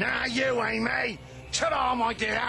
Now you ain't me. Ta-da, my dear.